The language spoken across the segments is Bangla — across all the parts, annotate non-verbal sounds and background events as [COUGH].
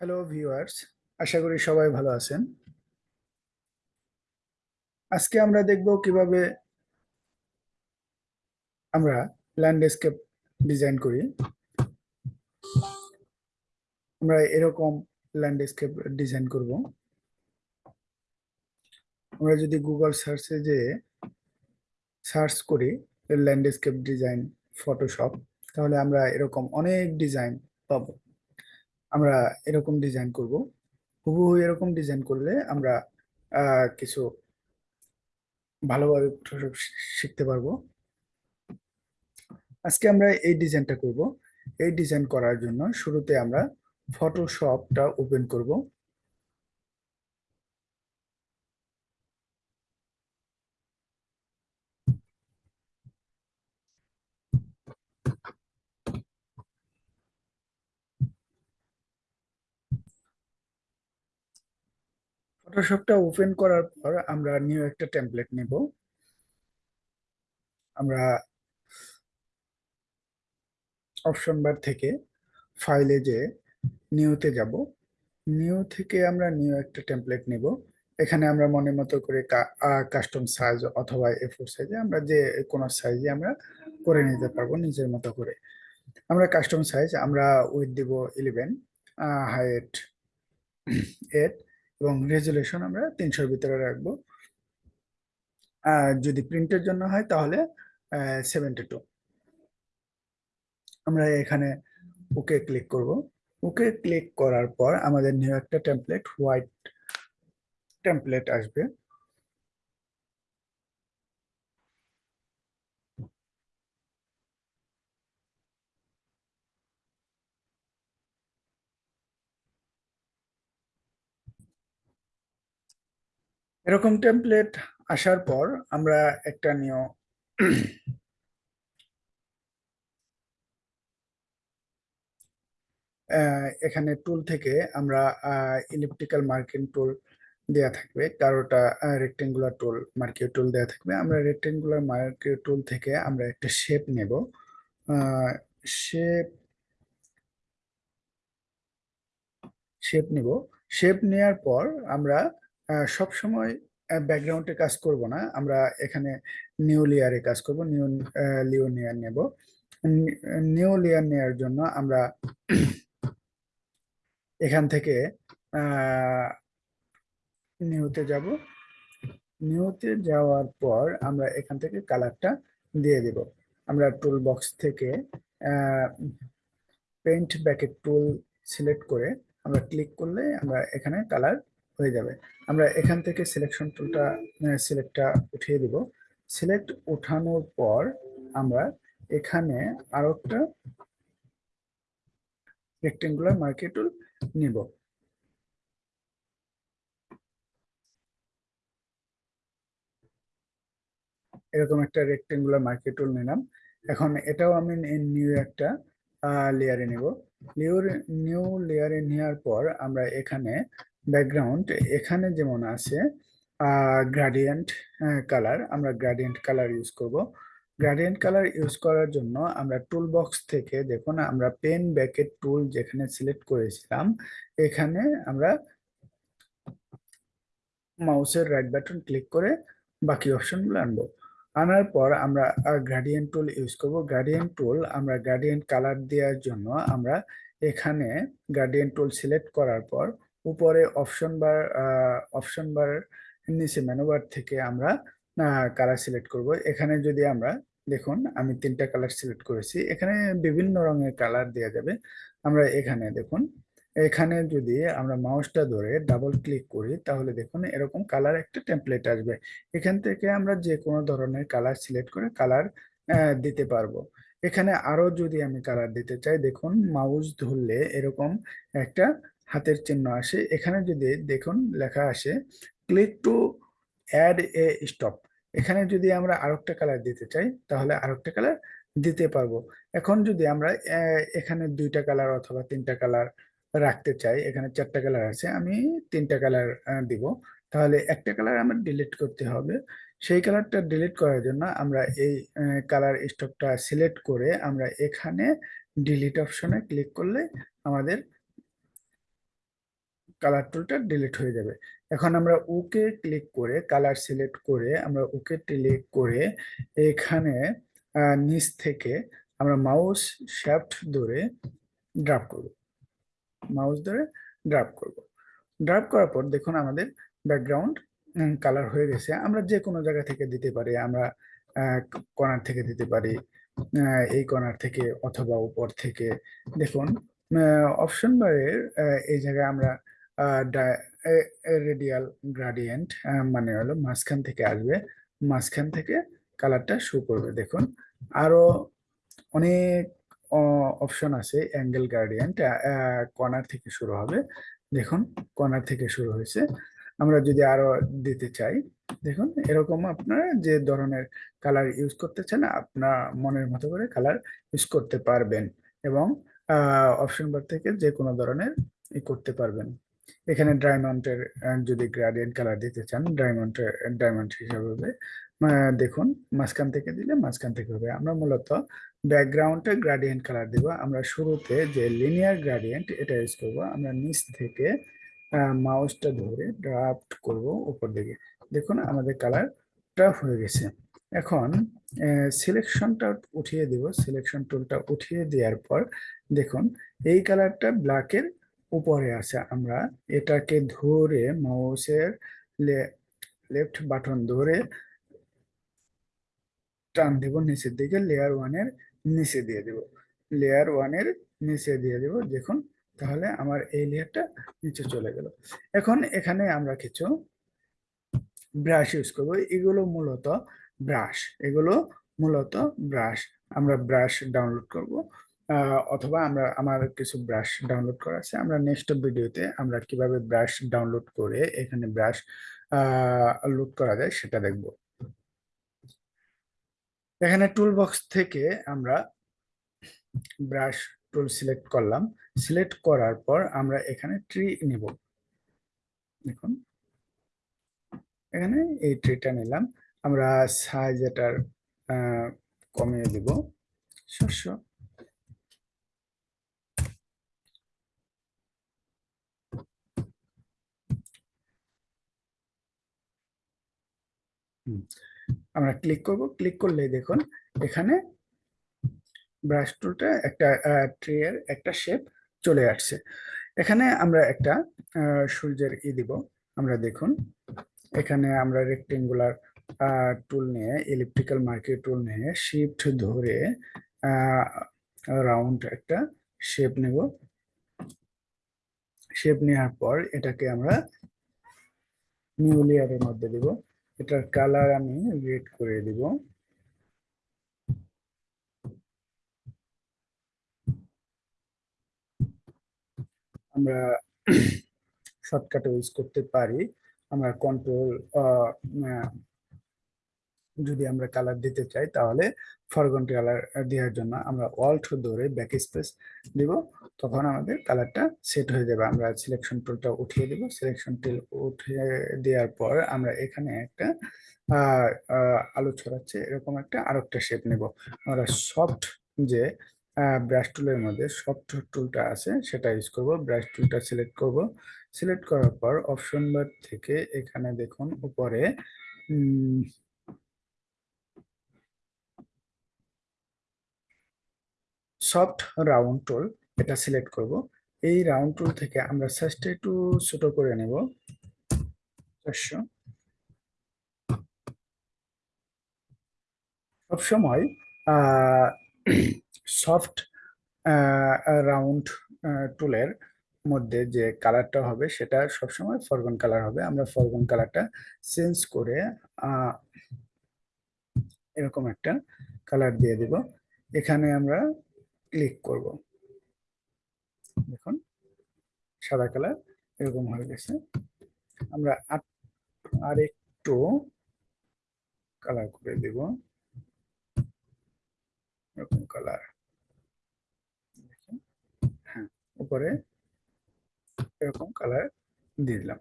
হ্যালো ভিউয়ার্স আশা করি সবাই ভালো আছেন। আজকে আমরা দেখব কীভাবে আমরা ল্যান্ডস্কেপ ডিজাইন করি। আমরা এরকম ল্যান্ডস্কেপ ডিজাইন করব। আমরা যদি গুগল সার্চে যে সার্চ করি ল্যান্ডস্কেপ ডিজাইন ফটোশপ তাহলে আমরা এরকম অনেক ডিজাইন পাবো। আমরা এরকম ডিজাইন করব। হুবহু এরকম ডিজাইন করলে আমরা কিছু ভালোভাবে ফটোশপ শিখতে পারব। আজকে আমরা এই ডিজাইনটা করব। এই ডিজাইন করার জন্য শুরুতে আমরা ফটোশপটা ওপেন করব। ফটোশপটা ওপেন করার পর আমরা নিউ একটা টেমপ্লেট নেব। আমরা অপশন বার থেকে ফাইলে যে নিউতে যাব। নিউ থেকে আমরা নিউ একটা টেমপ্লেট নেব। এখানে আমরা মনের মতো করে কাস্টম সাইজ অথবা এ ফোর সাইজে আমরা যে কোনো সাইজে আমরা করে নিতে পারব নিজের মতো করে। আমরা কাস্টম সাইজ আমরা উইথ দিব ইলেভেন হাইট এইট এবং রেজুলেশন আমরা তিনশোর ভিতরে রাখব। আর যদি প্রিন্টের জন্য হয় তাহলে সেভেন্টি টু আমরা এখানে ওকে ক্লিক করব। ওকে ক্লিক করার পর আমাদের নিউ একটা টেমপ্লেট হোয়াইট টেমপ্লেট আসবে। এরকম টেমপ্লেট আসার পর আমরা একটা নিয় এখানে টুল থেকে আমরা ইলেকট্রিক্যাল মার্কিং টুল দেয়া থাকবে কারোটা রেক্টেঙ্গুলার টুল মার্কিও টুল দেয়া থাকবে। আমরা রেক্টেঙ্গুলার মার্কিও টুল থেকে আমরা একটা শেপ নেব। শেপ শেপ নিব। শেপ নেওয়ার পর আমরা সব সময় ব্যাকগ্রাউন্ডে কাজ করব না। আমরা এখানে নিউ লেয়ারে কাজ করব নিউ লিও লেয়ার নেব। নিউ লেয়ার নেওয়ার জন্য আমরা এখান থেকে নিউতে যাব। নিউতে যাওয়ার পর আমরা এখান থেকে কালারটা দিয়ে দেব। আমরা টুল বক্স থেকে পেন্ট ব্যাকেট টুল সিলেক্ট করে আমরা ক্লিক করলে আমরা এখানে কালার হয়ে যাবে। আমরা এখান থেকে সিলেকশন টুলটা সিলেক্টটা উঠিয়ে দিব। সিলেক্ট উঠানোর পর আমরা এখানে আরও একটা রেক্টেঙ্গুলার মার্কেট টুল নিব। এরকম একটা রেক্টেঙ্গুলার মার্কেট টুল নিলাম। এখন এটাও আমি নিউ একটা লেয়ারে নিব। নিউ নিউ লেয়ারে নেওয়ার পর আমরা এখানে ব্যাকগ্রাউন্ড এখানে যেমন আছে গ্রাডিয়েন্ট কালার আমরা গ্রাডিয়েন্ট কালার ইউজ করব। গ্রাডিয়েন্ট কালার ইউজ করার জন্য আমরা টুল বক্স থেকে দেখুন, আমরা পেন ব্যাকেট টুল যেখানে সিলেক্ট করেছিলাম, এখানে আমরা মাউসের রাইট বাটন ক্লিক করে বাকি অপশনগুলো আনব। আনার পর আমরা গ্রাডিয়েন্ট টুল ইউজ করব। গ্রাডিয়েন্ট টুল আমরা গ্রাডিয়েন্ট কালার দেওয়ার জন্য আমরা এখানে গ্রাডিয়েন্ট টুল সিলেক্ট করার পর উপরে অপশন বার অপশন বার নিচে মেনুবার থেকে আমরা কালার সিলেক্ট করব। এখানে যদি আমরা দেখুন, আমি তিনটা কালার সিলেক্ট করেছি। এখানে বিভিন্ন রঙের কালার দেওয়া যাবে। আমরা এখানে দেখুন, এখানে যদি আমরা মাউসটা ধরে ডাবল ক্লিক করি, তাহলে দেখুন এরকম কালার একটা টেমপ্লেট আসবে। এখান থেকে আমরা যে কোনো ধরনের কালার সিলেক্ট করে কালার দিতে পারব। এখানে আরও যদি আমি কালার দিতে চাই, দেখুন মাউস ধরলে এরকম একটা হাতের চিহ্ন আসে। এখানে যদি দেখুন লেখা আসে click to add a stop এখানে যদি আমরা আরেকটা কালার দিতে চাই, তাহলে আরেকটা কালার দিতে পারব। এখন যদি আমরা এখানে দুইটা কালার অথবা তিনটা কালার রাখতে চাই, এখানে চারটা কালার আছে, আমি তিনটা কালার দিব। তাহলে একটা কালার আমার ডিলিট করতে হবে। সেই কালারটা ডিলিট করার জন্য আমরা এই কালার স্টকটা সিলেক্ট করে আমরা এখানে ডিলিট অপশনে ক্লিক করলে আমাদের কালার টুলটা ডিলিট হয়ে যাবে। এখন আমরা ওকে ক্লিক করে কালার সিলেক্ট করে আমরা ওকে ক্লিক করে এখানে নিচ থেকে আমরা মাউস শ্যাফট ধরে ড্রাপ করব। মাউস ধরে ড্রাপ করব। ড্রাপ করার পর দেখুন আমাদের ব্যাকগ্রাউন্ড কালার হয়ে গেছে। আমরা যে কোনো জায়গা থেকে দিতে পারি, আমরা কর্নার থেকে দিতে পারি এই কর্নার থেকে অথবা উপর থেকে। দেখুন অপশন বারের এই জায়গায় আমরা রেডিয়াল গ্রাডিয়েন্ট মানে হলো মাঝখান থেকে আসবে। মাঝখান থেকে কালারটা শু করবে। দেখুন, আরও অনেক অপশন আছে অ্যাঙ্গেল গ্রাডিয়েন্ট কর্নার থেকে শুরু হবে। দেখুন কর্নার থেকে শুরু হয়েছে। আমরা যদি আরও দিতে চাই, দেখুন, এরকম আপনারা যে ধরনের কালার ইউজ করতে চান, আপনার মনের মতো করে কালার ইউজ করতে পারবেন এবং অপশন বার থেকে যে কোনো ধরনের ই করতে পারবেন। এখানে ডায়মন্ডের যদি গ্রাডিয়েন্ট কালার দিতে চান ডায়মন্ডের ডায়মন্ড হিসাবে হবে। দেখুন, মাঝখান থেকে দিলে মাঝখান থেকে হবে। আমরা মূলত ব্যাকগ্রাউন্ডে গ্রাডিয়েন্ট কালার দিব। আমরা শুরুতে যে লিনিয়ার গ্রাডিয়েন্ট এটা ইউজ করব, আমরা নিচ থেকে মাউসটা ধরে ড্রাফট করব উপর দিকে। দেখুন, আমাদের কালারটা হয়ে গেছে। এখন সিলেকশনটা উঠিয়ে দিব। সিলেকশন টুলটা উঠিয়ে দেওয়ার পর, দেখুন, এই কালারটা ব্ল্যাকের উপরে আছে আমরা। এটাকে ধরে মাউসের লেফট বাটন ধরে টান দেব, নিচের দিকে লেয়ার ওয়ানের নিচে দিয়ে দেব। লেয়ার ওয়ানের নিচে দিয়ে দেব, দেখুন, তাহলে আমার এই লেয়ারটা নিচে চলে গেল। এখন এখানে আমরা কিছু ব্রাশ ইউজ করব। এগুলো মূলত ব্রাশ এগুলো মূলত ব্রাশ আমরা ব্রাশ ডাউনলোড করব। অথবা আমরা, আমার কিছু ব্রাশ ডাউনলোড করা আছে। আমরা নেক্সট ভিডিওতে আমরা কীভাবে ব্রাশ ডাউনলোড করে এখানে ব্রাশ লোড করা যায় সেটা দেখব। এখানে টুল বক্স থেকে আমরা ব্রাশ টুল সিলেক্ট করলাম। সিলেক্ট করার পর আমরা এখানে ট্রি নিব। দেখুন। এখানে এই ট্রিটা নিলাম। আমরা সাইজ এটার কমিয়ে দিব। শস্য। আমরা ক্লিক করব ক্লিক করলে দেখুন, এখানে ব্রাশ টুলটা একটা ট্রের একটা শেপ চলে আসছে। এখানে আমরা একটা সূর্যের ই দিব। আমরা দেখুন, এখানে আমরা রেক্টেঙ্গুলার টুল নিয়ে ইলেকট্রিক্যাল মার্কেট টুল নিয়ে শিফট ধরে রাউন্ড একটা শেপ নেব। শেপ নেওয়ার পর এটাকে আমরা নিউ লেয়ারের মধ্যে দিব। এটার কালার আমি রেড করে দিব। আমরা শর্টকাটে ইউজ করতে পারি। আমরা কন্ট্রোল যদি আমরা কালার দিতে চাই, তাহলে ফরগ্রাউন্ড কালার দেওয়ার জন্য আমরা অল্ট ধরে ব্যাক স্পেস দিব, তখন আমাদের কালারটা সেট হয়ে যাবে। আমরা সিলেকশন টুলটা উঠিয়ে দিব। সিলেকশন টুল উঠিয়ে দেওয়ার পর আমরা এখানে একটা আলো ছড়াচ্ছে, এরকম একটা আর একটা শেপ নেব। আমরা সফট যে ব্রাশ টুলের মধ্যে সফট টুলটা আছে, সেটা ইউজ করব। ব্রাশ টুলটা সিলেক্ট করব। সিলেক্ট করার পর অপশন বার থেকে এখানে দেখুন, উপরে সফট রাউন্ড টুল এটা সিলেক্ট করব। এই রাউন্ড টুল থেকে আমরা সাইজটা একটু ছোট করে নেব। চারশো। সবসময় সফট রাউন্ড টুলের মধ্যে যে কালারটা হবে সেটা সবসময় ফরগন কালার হবে। আমরা ফরগন কালারটা চেঞ্জ করে এরকম একটা কালার দিয়ে দিব। এখানে আমরা ক্লিক করব। দেখুন, সাদা কালার এরকম হয়ে গেছে। আমরা আর একটু কালার করে দেব। এরকম কালার। হ্যাঁ উপরে এরকম কালার দিয়ে দিলাম।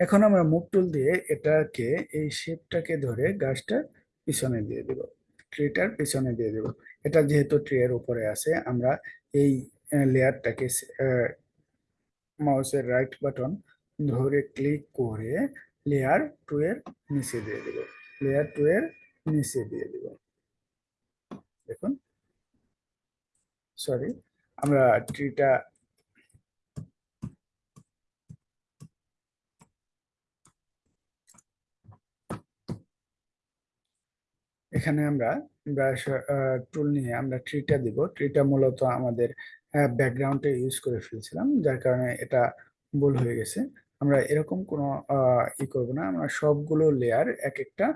এখন আমরা মুখ টুল দিয়ে এটাকে, এই শেপটাকে ধরে গাছটার পিছনে দিয়ে দেব। ট্রিটার পিছনে দিয়ে দেব। এটা যেহেতু ট্রি এর উপরে আছে, আমরা এই লেয়ারটাকে মাউসের রাইট বাটন ধরে ক্লিক করে লেয়ার টু এর নিচে দিয়ে দেব। লেয়ার টু এর নিচে দিয়ে দেব। দেখুন। সরি আমরা ট্রিটা এখানে আমরা ব্রাশ টুল নিয়ে আমরা ট্রিটা দিব। ট্রিটা মূলত আমাদের ব্যাকগ্রাউন্ডে ইউজ করে ফেলছিলাম, যার কারণে এটা ভুল হয়ে গেছে। আমরা এরকম কোনো ই করব না। আমরা সবগুলো লেয়ার এক একটা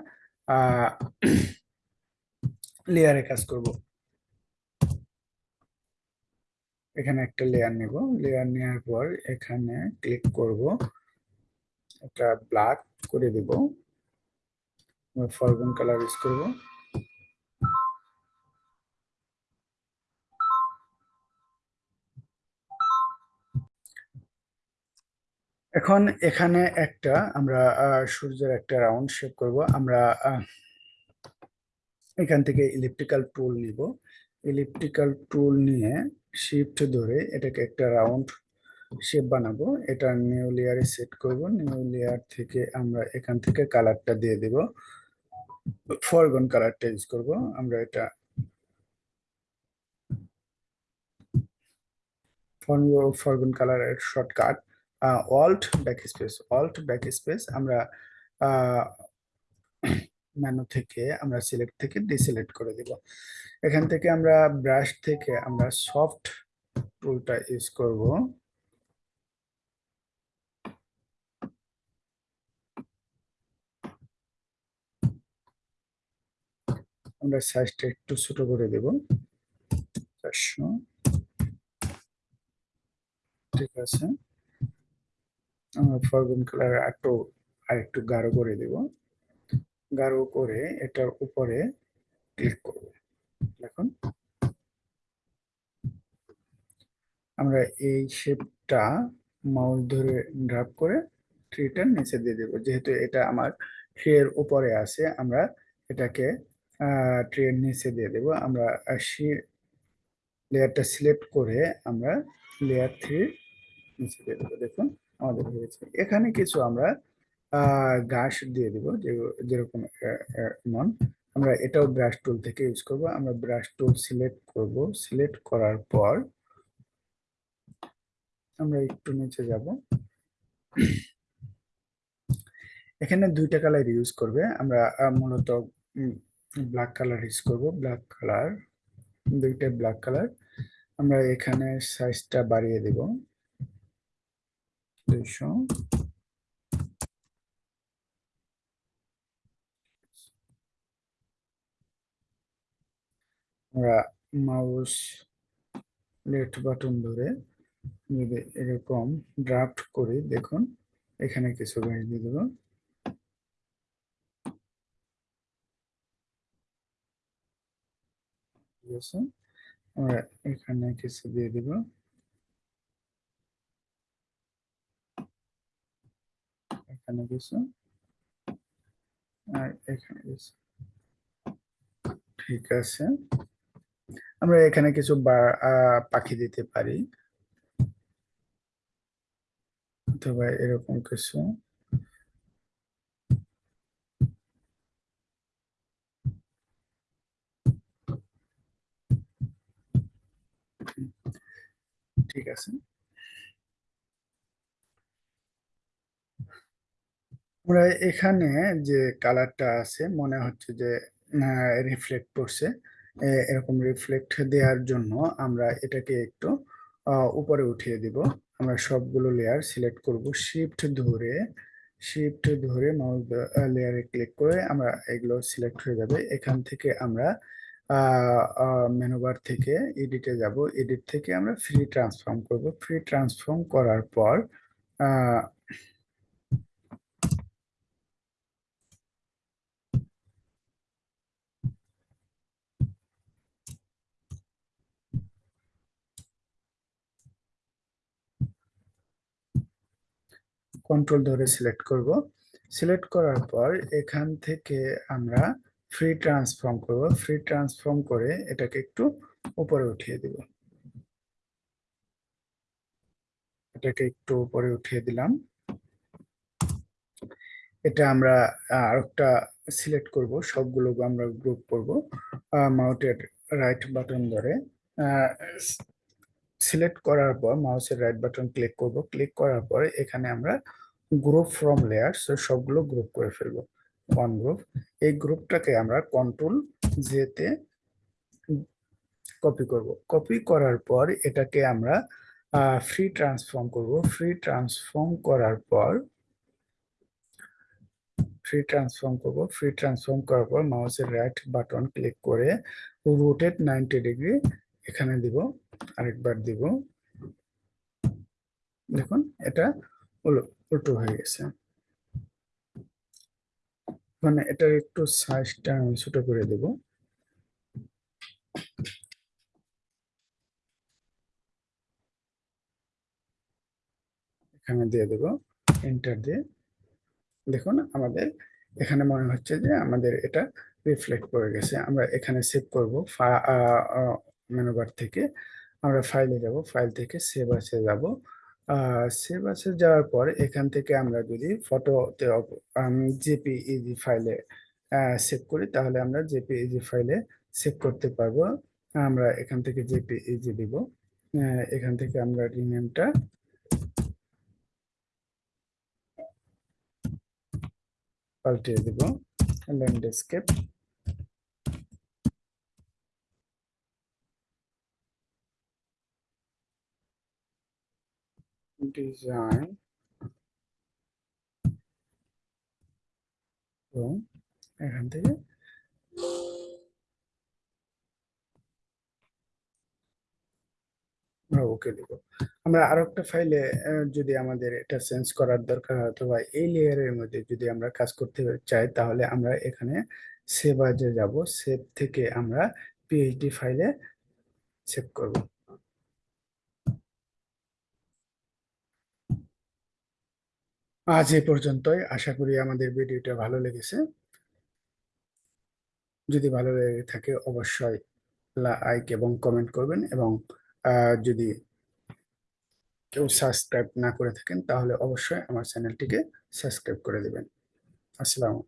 লেয়ারে [CLEARS THROAT] কাজ করব। এখানে একটা লেয়ার নেব। লেয়ার নেওয়ার পর এখানে ক্লিক করব। একটা ব্ল্যাক করে দেব। ফরগ্রাউন্ড কালার ইউজ করব। এখন এখানে একটা আমরা সূর্যের একটা রাউন্ড শেপ করব। আমরা এখান থেকে ইলেকট্রিক্যাল টুল নিব। ইলেকট্রিক্যাল টুল নিয়ে শিফট ধরে এটাকে একটা রাউন্ড শেপ বানাবো। এটা নিউ লেয়ারে সেট করব। নিউ লেয়ার থেকে আমরা এখান থেকে কালারটা দিয়ে দেব। ফরগন কালারটা ইউজ করব। আমরা এটা ফরগন কালারের shortcut alt backspace alt backspace আমরা মেনু থেকে আমরা সিলেক্ট থেকে ডিসিলেক্ট করে দিব। এখান থেকে আমরা ব্রাশ থেকে আমরা সফট টুলটা ইউজ করব। আমরা সাইজটা একটু ছোট করে দেব। চারশো। ঠিক আছে। ফরগুন কালার একটু আর একটু গাঢ় করে দেব। গাঢ় করে এটার উপরে ক্লিক করব। দেখুন। আমরা এই শেপটা মাউস ধরে ড্রাপ করে ট্রিটার নিচে দিয়ে দেব। যেহেতু এটা আমার ট্রের উপরে আছে, আমরা এটাকে ট্রের নিচে দিয়ে দেব। আমরা লেয়ারটা সিলেক্ট করে আমরা লেয়ার থ্রি নিচে দিয়ে দেবো। দেখুন। আমাদের হয়েছে। এখানে কিছু আমরা ঘাস দিয়ে দিব যেরকম আমরা এটাও ব্রাশ টুল থেকে ইউজ করব। আমরা ব্রাশ টুল সিলেক্ট করব। সিলেক্ট করার পর আমরা একটু নিচে যাব। এখানে দুইটা কালার ইউজ করবে। আমরা মূলত ব্ল্যাক কালার ইউজ করব। ব্ল্যাক কালার দুইটা ব্ল্যাক কালার আমরা এখানে সাইজটা বাড়িয়ে দেব। দুইশো আমরা মাউস লেফট বাটন ধরে যদি এরকম ড্রাফট করি দেখুন, এখানে কিছু গাছ দিয়ে দেব। আমরা এখানে কিছু দিয়ে দিব। এখানে কিছু আর এখানে কিছু ঠিক আছে। আমরা এখানে কিছু পাখি দিতে পারি। অথবা এরকম কিছু। ঠিক আছে। আমরা এখানে যে কালারটা আছে, মনে হচ্ছে যে রিফ্লেক্ট করছে এরকম রিফ্লেক্ট দেওয়ার জন্য আমরা এটাকে একটু উপরে উঠিয়ে দিব। আমরা সবগুলো লেয়ার সিলেক্ট করব। শিফট ধরে শিফট ধরে মাউস লেয়ারে ক্লিক করে আমরা এগুলো সিলেক্ট হয়ে যাবে। এখান থেকে আমরা মেনুবার থেকে এডিটে যাব। এডিট থেকে আমরা ফ্রি ট্রান্সফর্ম করব। ফ্রি ট্রান্সফর্ম করার পর কন্ট্রোল ধরে সিলেক্ট করব। সিলেক্ট করার পর এখান থেকে আমরা ফ্রি ট্রান্সফর্ম করব। ফ্রি ট্রান্সফর্ম করে এটাকে একটু উপরে উঠিয়ে দিব। এটাকে একটু উপরে উঠিয়ে দিলাম। এটা আমরা আরেকটা সিলেক্ট করব। সবগুলো আমরা গ্রুপ করব। মাউটের রাইট বাটন ধরে। সিলেক্ট করার পর মাউসের রাইট বাটন ক্লিক করব। ক্লিক করার পর এখানে আমরা গ্রুপ ফ্রম লেয়ার সবগুলো গ্রুপ করে ফেলব। ওয়ান গ্রুপ এই গ্রুপটাকে আমরা কন্ট্রোল জেতে কপি করব। কপি করার পর এটাকে আমরা ফ্রি ট্রান্সফর্ম করব। ফ্রি ট্রান্সফর্ম করার পর ফ্রি ট্রান্সফর্ম করব। ফ্রি ট্রান্সফর্ম করার পর মাউসের রাইট বাটন ক্লিক করে রোটেট নাইনটি ডিগ্রি এখানে দিব। আরেকবার দিব। দেখুন, এটা উল্টো হয়ে গেছে। মানে এটার একটু সাইজটা আমি ছোট করে দেব। এখানে দিয়ে দেব এন্টার দিয়ে। দেখুন, আমাদের এখানে মনে হচ্ছে যে আমাদের এটা রিফ্লেক্ট করে গেছে। আমরা এখানে সেভ করব মেনুবার থেকে। আমরা ফাইলে যাব ফাইল থেকে সেভ আসে যাব। সেভ আসে যাওয়ার পর এখান থেকে আমরা যদি ফটোতে জেপিইজি ফাইলে সেভ করি, তাহলে আমরা জেপিইজি ফাইলে সেভ করতে পারব। আমরা এখান থেকে জেপিইজি দিব। এখান থেকে আমরা রিনেমটা পাল্টিয়ে দিব। ল্যান্ডস্কেপ ডিজাইন এবং এখান থেকে ওকে দিব। আমরা আরও একটা ফাইলে যদি আমাদের এটা চেঞ্জ করার দরকার হয়, অথবা এই লেয়ারের মধ্যে যদি আমরা কাজ করতে চাই, তাহলে আমরা এখানে সেভ আজে যাব। সেভ থেকে আমরা পিএইচডি ফাইলে সেভ করব। আজ এ পর্যন্তই। আশা করি আমাদের ভিডিওটা ভালো লেগেছে। যদি ভালো লেগে থাকে অবশ্যই লাইক এবং কমেন্ট করবেন এবং যদি কেউ সাবস্ক্রাইব না করে থাকেন তাহলে অবশ্যই আমার চ্যানেলটিকে সাবস্ক্রাইব করে দেবেন। আসসালামু